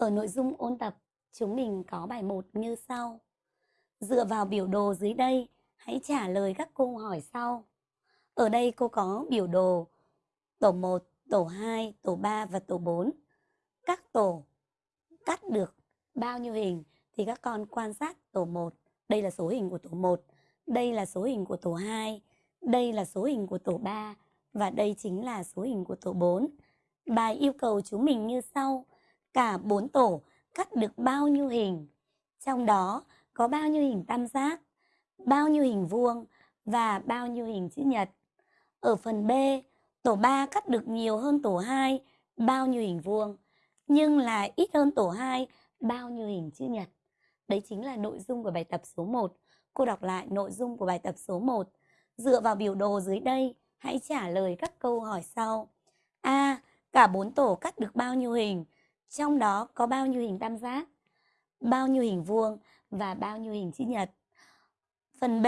Ở nội dung ôn tập, chúng mình có bài 1 như sau. Dựa vào biểu đồ dưới đây, hãy trả lời các câu hỏi sau. Ở đây cô có biểu đồ tổ 1, tổ 2, tổ 3 và tổ 4. Các tổ cắt được bao nhiêu hình thì các con quan sát tổ 1. Đây là số hình của tổ 1, đây là số hình của tổ 2, đây là số hình của tổ 3 và đây chính là số hình của tổ 4. Bài yêu cầu chúng mình như sau cả bốn tổ cắt được bao nhiêu hình. Trong đó có bao nhiêu hình tam giác, bao nhiêu hình vuông và bao nhiêu hình chữ nhật. Ở phần B, tổ 3 cắt được nhiều hơn tổ 2, bao nhiêu hình vuông, nhưng là ít hơn tổ 2, bao nhiêu hình chữ nhật. Đấy chính là nội dung của bài tập số 1. Cô đọc lại nội dung của bài tập số 1. Dựa vào biểu đồ dưới đây, hãy trả lời các câu hỏi sau. A. Cả bốn tổ cắt được bao nhiêu hình? Trong đó có bao nhiêu hình tam giác, bao nhiêu hình vuông và bao nhiêu hình chữ nhật. Phần B,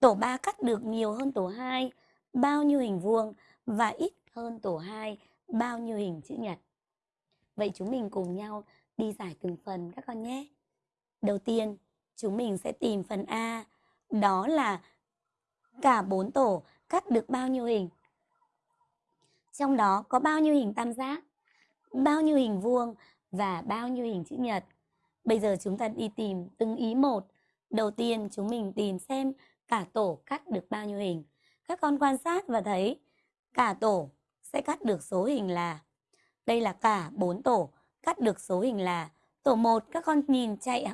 tổ 3 cắt được nhiều hơn tổ 2, bao nhiêu hình vuông và ít hơn tổ 2, bao nhiêu hình chữ nhật. Vậy chúng mình cùng nhau đi giải từng phần các con nhé. Đầu tiên, chúng mình sẽ tìm phần A, đó là cả bốn tổ cắt được bao nhiêu hình. Trong đó có bao nhiêu hình tam giác, bao nhiêu hình vuông và bao nhiêu hình chữ nhật. Bây giờ chúng ta đi tìm từng ý một. Đầu tiên, chúng mình tìm xem cả tổ cắt được bao nhiêu hình. Các con quan sát và thấy cả tổ sẽ cắt được số hình là đây là cả 4 tổ, cắt được số hình là tổ 1 các con nhìn chạy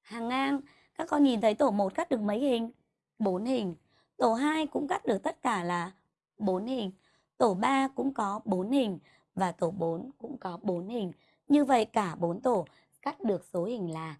hàng ngang, các con nhìn thấy tổ 1 cắt được mấy hình? 4 hình. Tổ 2 cũng cắt được tất cả là 4 hình. Tổ 3 cũng có 4 hình và tổ 4 cũng có 4 hình. Như vậy cả 4 tổ cắt được số hình là